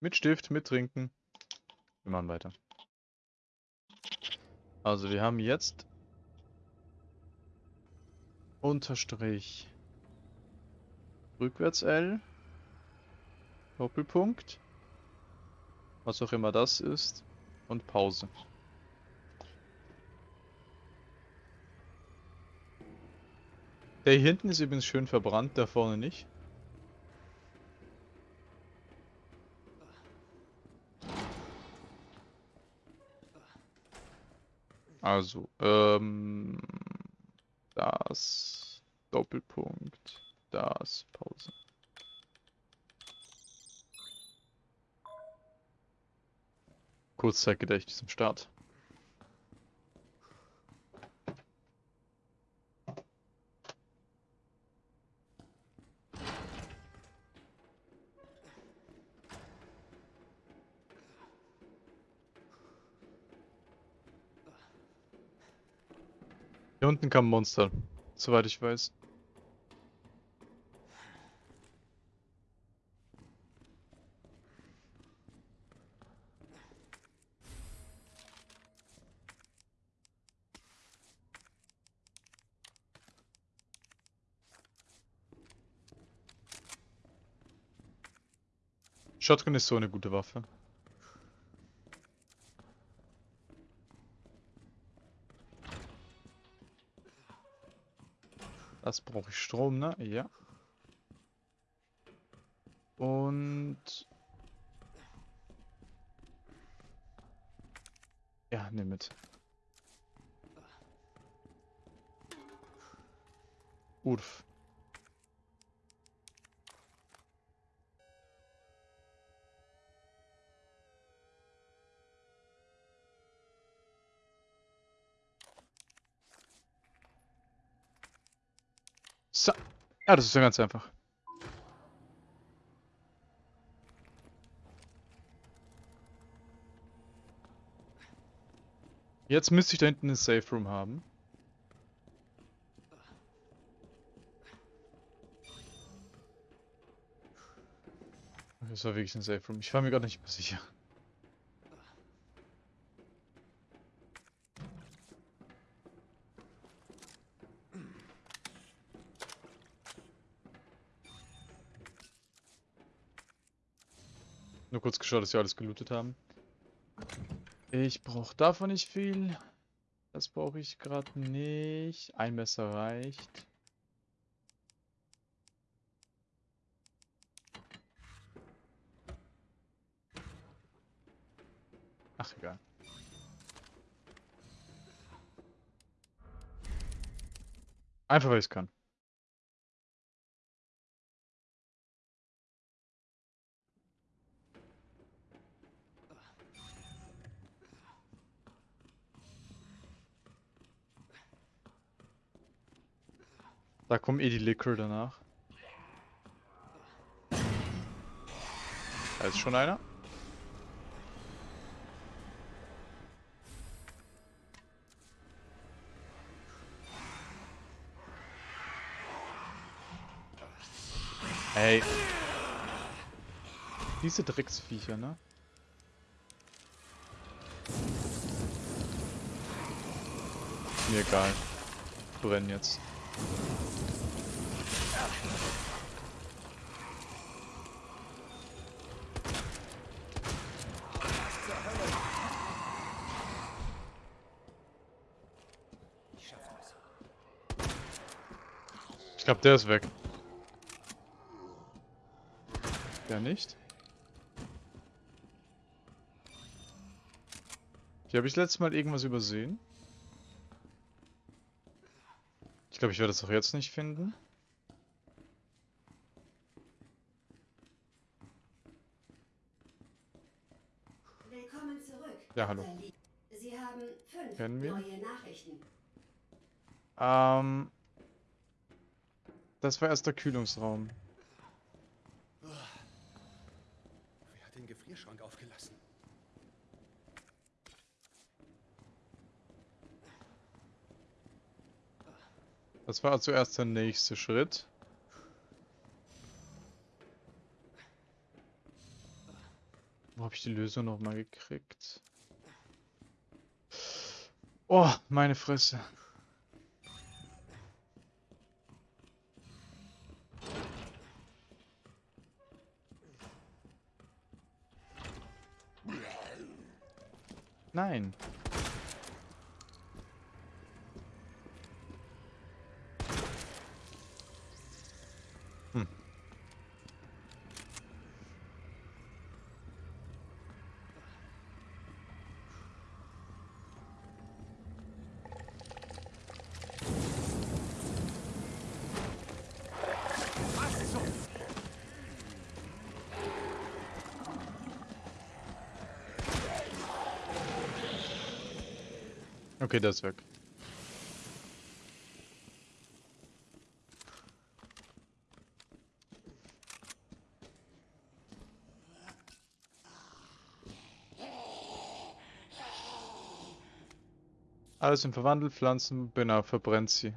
Mit Stift, mit Trinken. Wir machen weiter. Also wir haben jetzt Unterstrich rückwärts L Doppelpunkt was auch immer das ist und Pause. Der hier hinten ist übrigens schön verbrannt, da vorne nicht. Also, ähm, das, Doppelpunkt, das, Pause. Kurzzeitgedächtnis im Start. Hier unten kam ein Monster, soweit ich weiß. Shotgun ist so eine gute Waffe. Das brauche ich Strom, ne? Ja. Ja, das ist ja ganz einfach. Jetzt müsste ich da hinten eine Safe Room haben. Das war wirklich ein Safe Room. Ich war mir gar nicht mehr sicher. Nur kurz geschaut, dass wir alles gelootet haben. Ich brauche davon nicht viel. Das brauche ich gerade nicht. Ein Messer reicht. Ach, egal. Einfach, weil ich es kann. Da kommen eh die Liquor danach. Da ist schon einer. Ey. Diese Drecksviecher, ne? Mir egal. Brennen jetzt. Ich glaube, der ist weg. Der nicht. Hier habe ich letztes Mal irgendwas übersehen. Ich glaube, ich werde es auch jetzt nicht finden. Willkommen zurück. Ja, hallo. Sie haben fünf Kennen wir? neue Nachrichten. Ähm. Das war erst der Kühlungsraum. Wer hat den Gefrierschrank aufgelassen? Das war zuerst der nächste Schritt. Wo habe ich die Lösung nochmal gekriegt? Oh, meine Fresse. Nein. Okay, der ist weg. Alles im Verwandelt, Pflanzen, genau, verbrennt sie.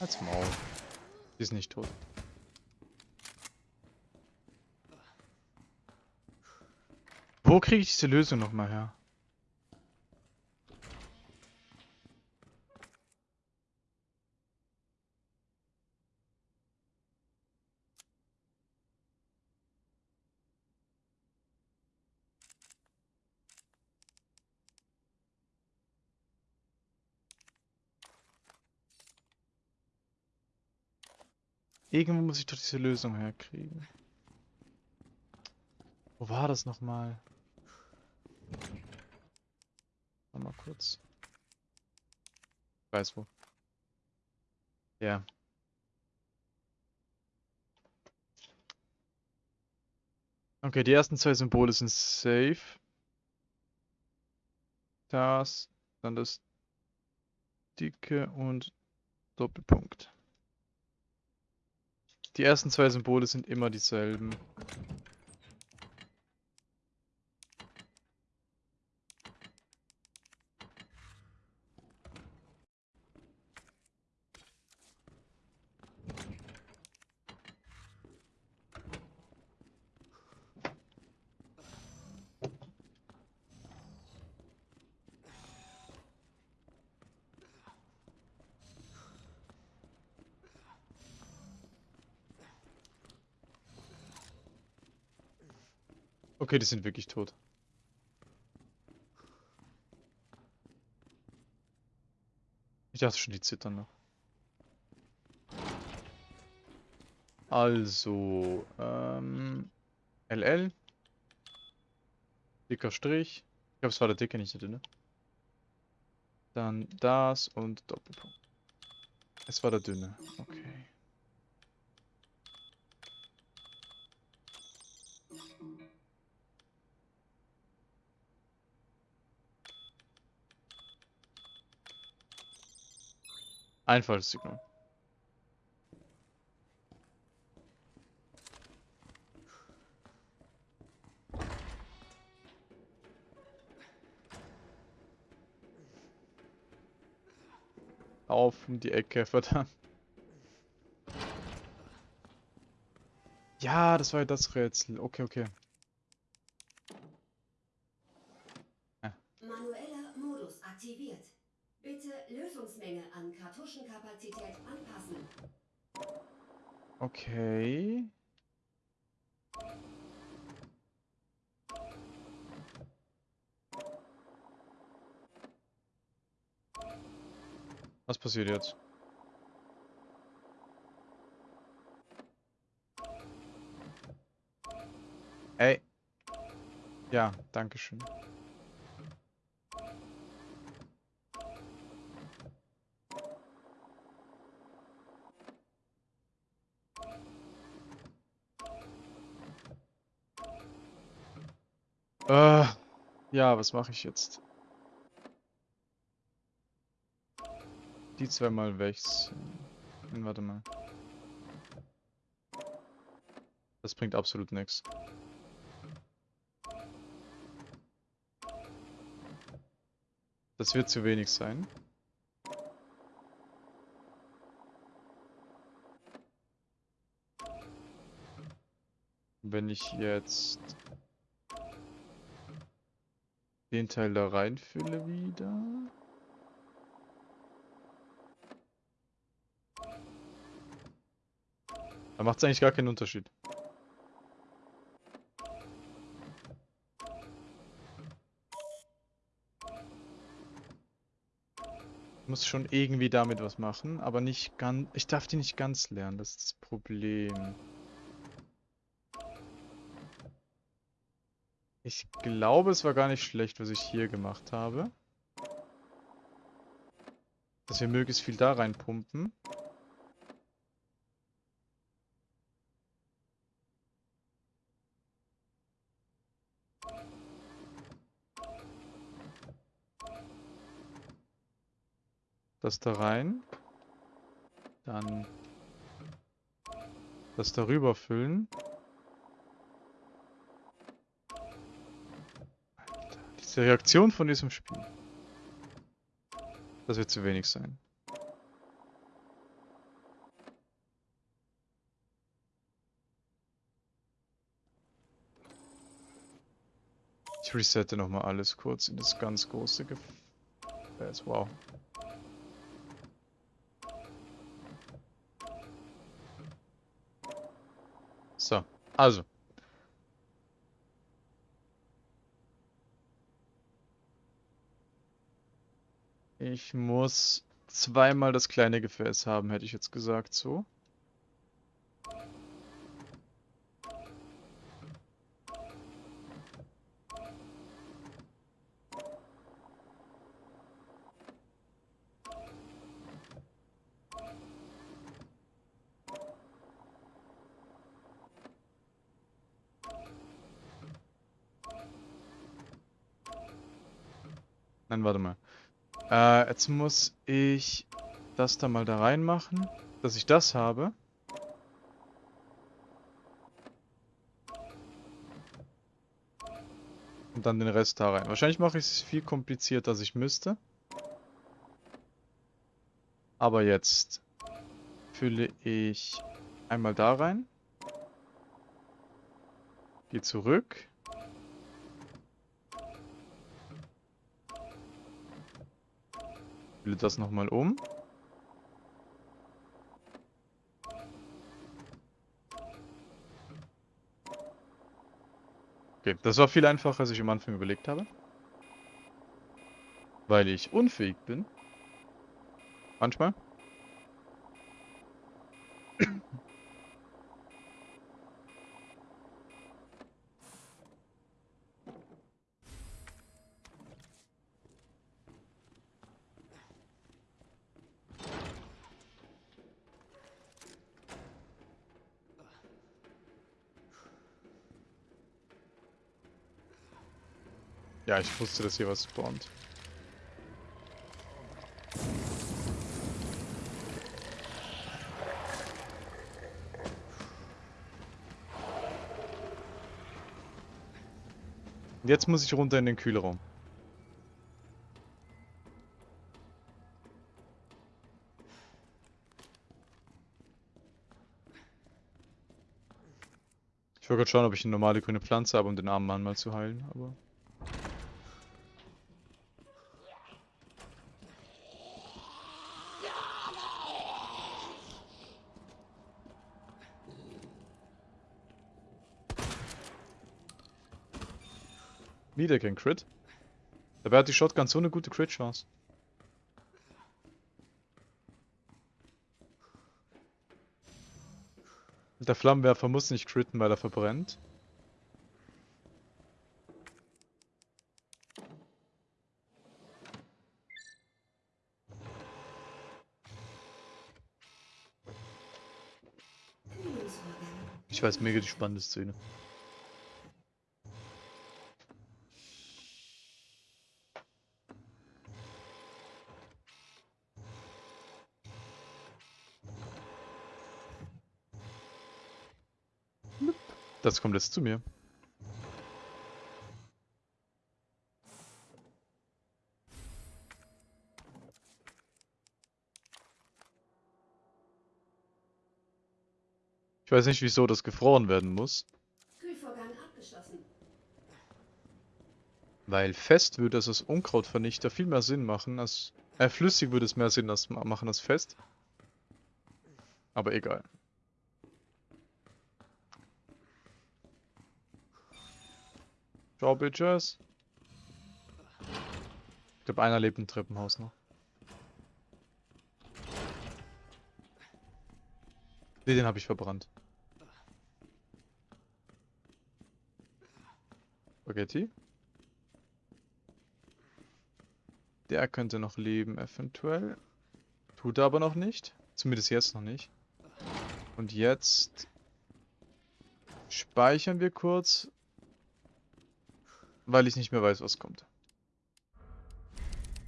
Als Maul. Die ist nicht tot. Wo kriege ich diese Lösung nochmal her? Irgendwo muss ich doch diese Lösung herkriegen. Wo war das nochmal? Mal kurz. Ich weiß wo. Ja. Okay, die ersten zwei Symbole sind safe. Das, dann das dicke und Doppelpunkt. Die ersten zwei Symbole sind immer dieselben. Okay, die sind wirklich tot. Ich dachte schon, die zittern noch. Also, ähm, LL. Dicker Strich. Ich glaube, es war der dicke, nicht der dünne. Dann das und Doppelpunkt. Es war der dünne. Okay. Einfallssignal. Auf um die Ecke, verdammt. Ja, das war ja das Rätsel. Okay, okay. Okay. Was passiert jetzt? Ey. Ja, danke schön. Ja, was mache ich jetzt? Die zweimal wechseln. Hm, warte mal. Das bringt absolut nichts. Das wird zu wenig sein. Wenn ich jetzt den Teil da reinfülle wieder. Da macht es eigentlich gar keinen Unterschied. Ich muss schon irgendwie damit was machen, aber nicht ganz... Ich darf die nicht ganz lernen, das ist das Problem. Ich glaube, es war gar nicht schlecht, was ich hier gemacht habe. Dass wir möglichst viel da reinpumpen. Das da rein. Dann das darüber füllen. Diese Reaktion von diesem Spiel. Das wird zu wenig sein. Ich resette nochmal alles kurz in das ganz große Gefäß. Wow. So, also. Ich muss zweimal das kleine Gefäß haben, hätte ich jetzt gesagt, so. Warte mal. Äh, jetzt muss ich das da mal da reinmachen, dass ich das habe. Und dann den Rest da rein. Wahrscheinlich mache ich es viel komplizierter, als ich müsste. Aber jetzt fülle ich einmal da rein. Gehe zurück. Fülle das nochmal um. Okay, das war viel einfacher, als ich am Anfang überlegt habe. Weil ich unfähig bin. Manchmal. Ja, ich wusste, dass hier was spawnt. Jetzt muss ich runter in den Kühlraum. Ich wollte gerade schauen, ob ich eine normale grüne Pflanze habe, um den armen Mann mal zu heilen, aber... Wieder kein Crit. Dabei hat die Shotgun so eine gute Crit-Chance. Der Flammenwerfer muss nicht critten, weil er verbrennt. Ich weiß, mega die spannende Szene. Das kommt jetzt zu mir. Ich weiß nicht, wieso das gefroren werden muss. Weil fest würde es als Unkrautvernichter viel mehr Sinn machen als... Äh, flüssig würde es mehr Sinn machen als fest. Aber egal. Ciao, Bitches. Ich glaube, einer lebt im Treppenhaus noch. Ne, den habe ich verbrannt. Spaghetti. Der könnte noch leben, eventuell. Tut er aber noch nicht. Zumindest jetzt noch nicht. Und jetzt speichern wir kurz, weil ich nicht mehr weiß, was kommt.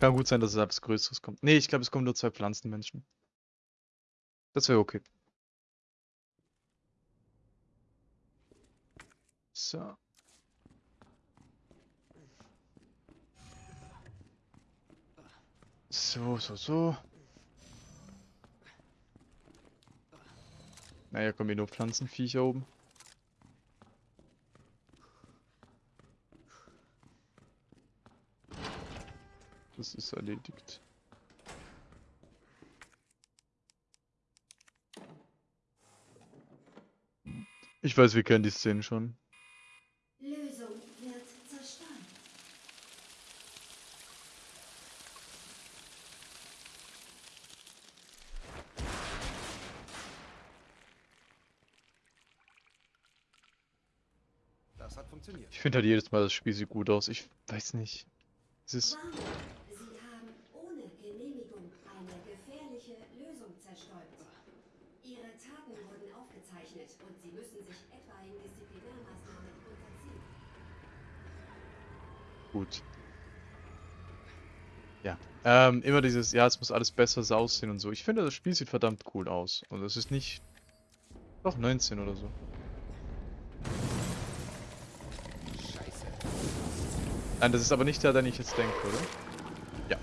Kann gut sein, dass es etwas Größeres kommt. Ne, ich glaube, es kommen nur zwei Pflanzenmenschen. Das wäre okay. So. So, so, so. Naja, kommen hier nur Pflanzenviecher oben. Das ist erledigt. Ich weiß, wir kennen die Szene schon. Lösung wird zerstört. Das hat funktioniert. Ich finde halt jedes Mal das Spiel sieht gut aus. Ich weiß nicht. Es ist. Warnung. Sie haben ohne Genehmigung eine gefährliche Lösung zerstäubt. Ihre Taten wurden aufgezeichnet und Sie müssen sich etwaigen Disziplinarmaßnahmen unterziehen. Gut. Ja. Ähm, immer dieses, ja, es muss alles besser aussehen und so. Ich finde, das Spiel sieht verdammt cool aus. Und es ist nicht. Doch, 19 oder so. Scheiße. Nein, das ist aber nicht der, den ich jetzt denke, oder? Ja.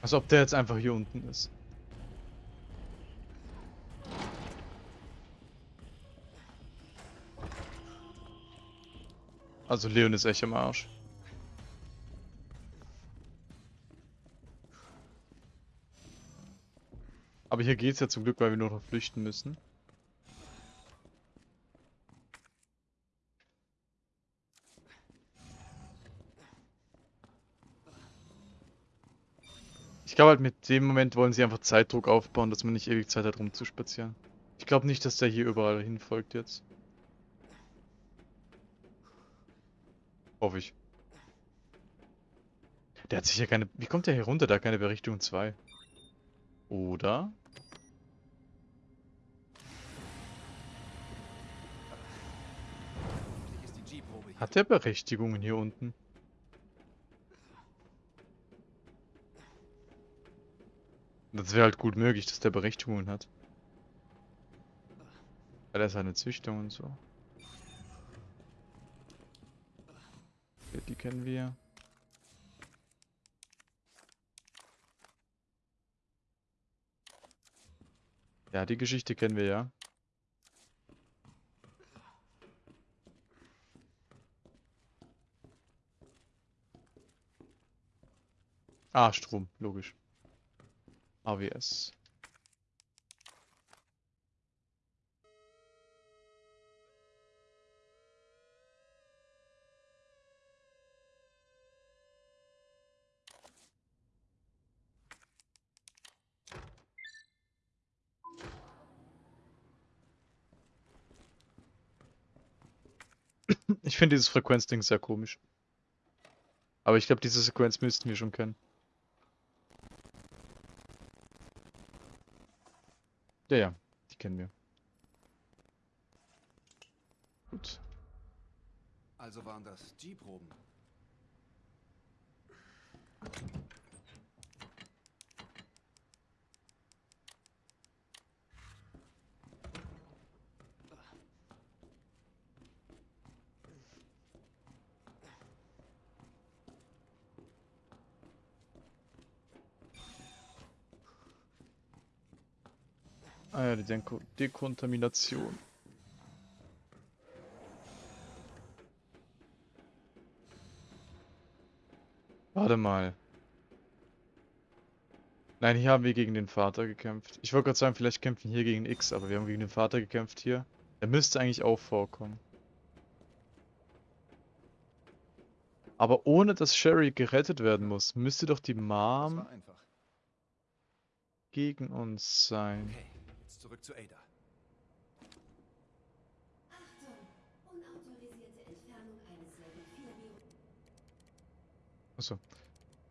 Als ob der jetzt einfach hier unten ist. Also Leon ist echt am Arsch. Aber hier geht's ja zum Glück, weil wir nur noch flüchten müssen. Ich glaube halt mit dem Moment wollen sie einfach Zeitdruck aufbauen, dass man nicht ewig Zeit hat rumzuspazieren. Ich glaube nicht, dass der hier überall hinfolgt jetzt. Hoffe ich. Der hat sicher keine... Wie kommt der hier runter? Da keine Berichtigung 2. Oder? Hat der Berechtigungen hier unten? Das wäre halt gut möglich, dass der Berechtigungen hat. Weil er ist eine Züchtung und so. Die kennen wir. Ja, die Geschichte kennen wir ja. Ah, Strom, logisch. AWS. Ich finde dieses Frequenzding sehr komisch. Aber ich glaube, diese Sequenz müssten wir schon kennen. Ja, ja, die kennen wir. Gut. Also waren das G-Proben. Ah ja, die Denko Dekontamination. Warte mal. Nein, hier haben wir gegen den Vater gekämpft. Ich wollte gerade sagen, vielleicht kämpfen wir hier gegen X, aber wir haben gegen den Vater gekämpft hier. Er müsste eigentlich auch vorkommen. Aber ohne dass Sherry gerettet werden muss, müsste doch die Mom gegen uns sein. Okay, jetzt zurück zu Ada. Achtung! Unautorisierte Entfernung eines Level 4 Virus. Achso.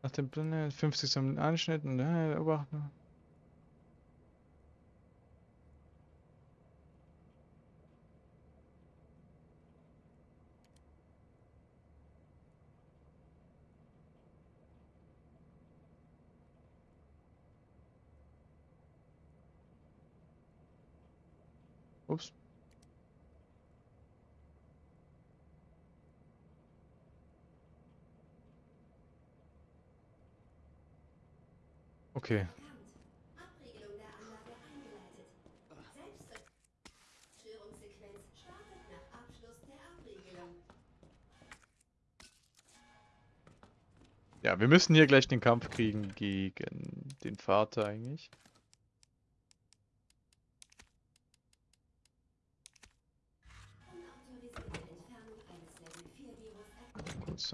Nach dem Blende 50 Sekunden Anschnitt und äh, beobachten. Der Abriegelung. Ja, wir müssen hier gleich den Kampf kriegen gegen den Vater eigentlich.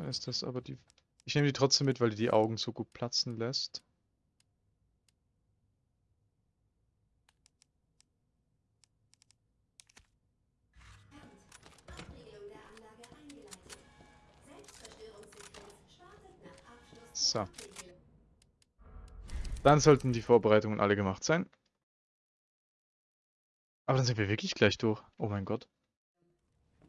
Ist das aber die... Ich nehme die trotzdem mit, weil die die Augen so gut platzen lässt. So. Dann sollten die Vorbereitungen alle gemacht sein. Aber dann sind wir wirklich gleich durch. Oh mein Gott.